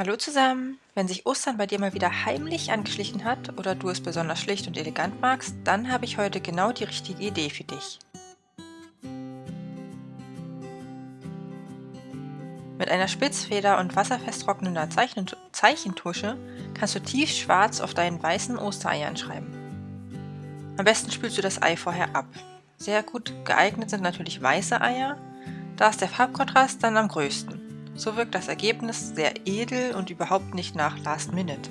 Hallo zusammen! Wenn sich Ostern bei dir mal wieder heimlich angeschlichen hat oder du es besonders schlicht und elegant magst, dann habe ich heute genau die richtige Idee für dich. Mit einer Spitzfeder und wasserfest trocknender Zeichen Zeichentusche kannst du tiefschwarz auf deinen weißen Ostereiern schreiben. Am besten spülst du das Ei vorher ab. Sehr gut geeignet sind natürlich weiße Eier, da ist der Farbkontrast dann am größten. So wirkt das Ergebnis sehr edel und überhaupt nicht nach Last Minute.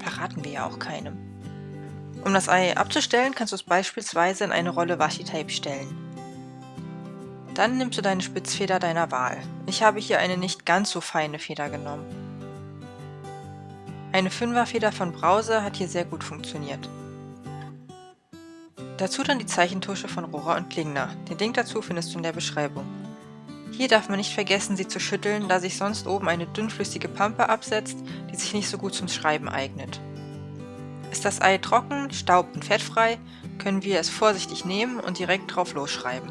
Verraten wir ja auch keinem. Um das Ei abzustellen, kannst du es beispielsweise in eine Rolle Washi-Tape stellen. Dann nimmst du deine Spitzfeder deiner Wahl. Ich habe hier eine nicht ganz so feine Feder genommen. Eine 5er Feder von Brause hat hier sehr gut funktioniert. Dazu dann die Zeichentusche von Rohrer und Klingner. Den Link dazu findest du in der Beschreibung. Hier darf man nicht vergessen, sie zu schütteln, da sich sonst oben eine dünnflüssige Pampe absetzt, die sich nicht so gut zum Schreiben eignet. Ist das Ei trocken, staub- und fettfrei, können wir es vorsichtig nehmen und direkt drauf losschreiben.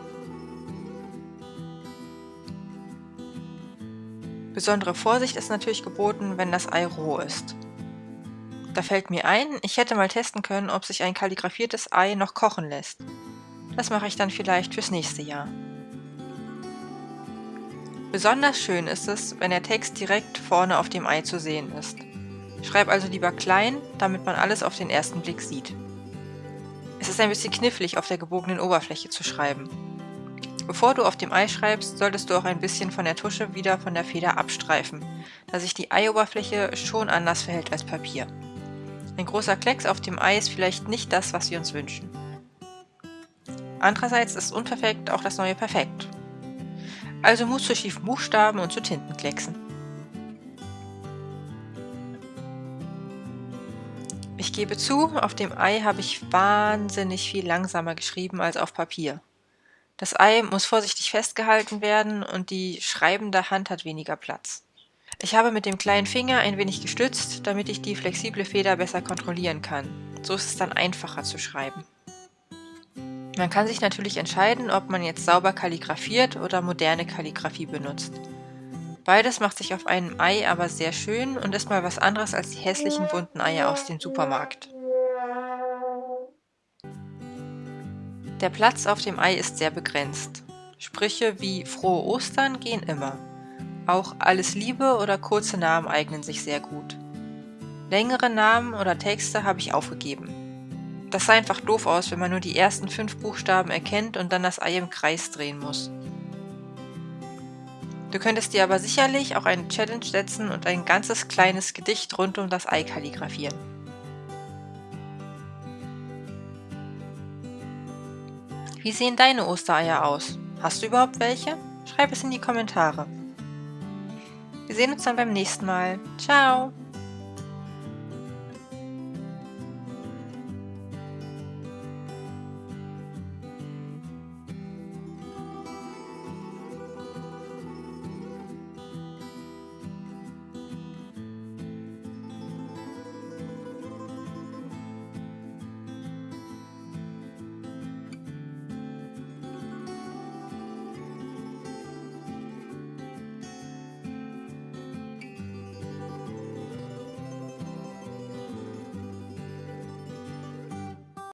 Besondere Vorsicht ist natürlich geboten, wenn das Ei roh ist. Da fällt mir ein, ich hätte mal testen können, ob sich ein kalligrafiertes Ei noch kochen lässt. Das mache ich dann vielleicht fürs nächste Jahr. Besonders schön ist es, wenn der Text direkt vorne auf dem Ei zu sehen ist. Schreib also lieber klein, damit man alles auf den ersten Blick sieht. Es ist ein bisschen knifflig, auf der gebogenen Oberfläche zu schreiben. Bevor du auf dem Ei schreibst, solltest du auch ein bisschen von der Tusche wieder von der Feder abstreifen, da sich die Eioberfläche schon anders verhält als Papier. Ein großer Klecks auf dem Ei ist vielleicht nicht das, was wir uns wünschen. Andererseits ist unperfekt auch das neue Perfekt also Mut zu schiefen Buchstaben und zu Tintenklecksen. Ich gebe zu, auf dem Ei habe ich wahnsinnig viel langsamer geschrieben als auf Papier. Das Ei muss vorsichtig festgehalten werden und die schreibende Hand hat weniger Platz. Ich habe mit dem kleinen Finger ein wenig gestützt, damit ich die flexible Feder besser kontrollieren kann. So ist es dann einfacher zu schreiben. Man kann sich natürlich entscheiden, ob man jetzt sauber kalligrafiert oder moderne Kalligrafie benutzt. Beides macht sich auf einem Ei aber sehr schön und ist mal was anderes als die hässlichen bunten Eier aus dem Supermarkt. Der Platz auf dem Ei ist sehr begrenzt. Sprüche wie Frohe Ostern gehen immer. Auch Alles Liebe oder kurze Namen eignen sich sehr gut. Längere Namen oder Texte habe ich aufgegeben. Das sah einfach doof aus, wenn man nur die ersten fünf Buchstaben erkennt und dann das Ei im Kreis drehen muss. Du könntest dir aber sicherlich auch eine Challenge setzen und ein ganzes kleines Gedicht rund um das Ei kalligrafieren. Wie sehen deine Ostereier aus? Hast du überhaupt welche? Schreib es in die Kommentare. Wir sehen uns dann beim nächsten Mal. Ciao!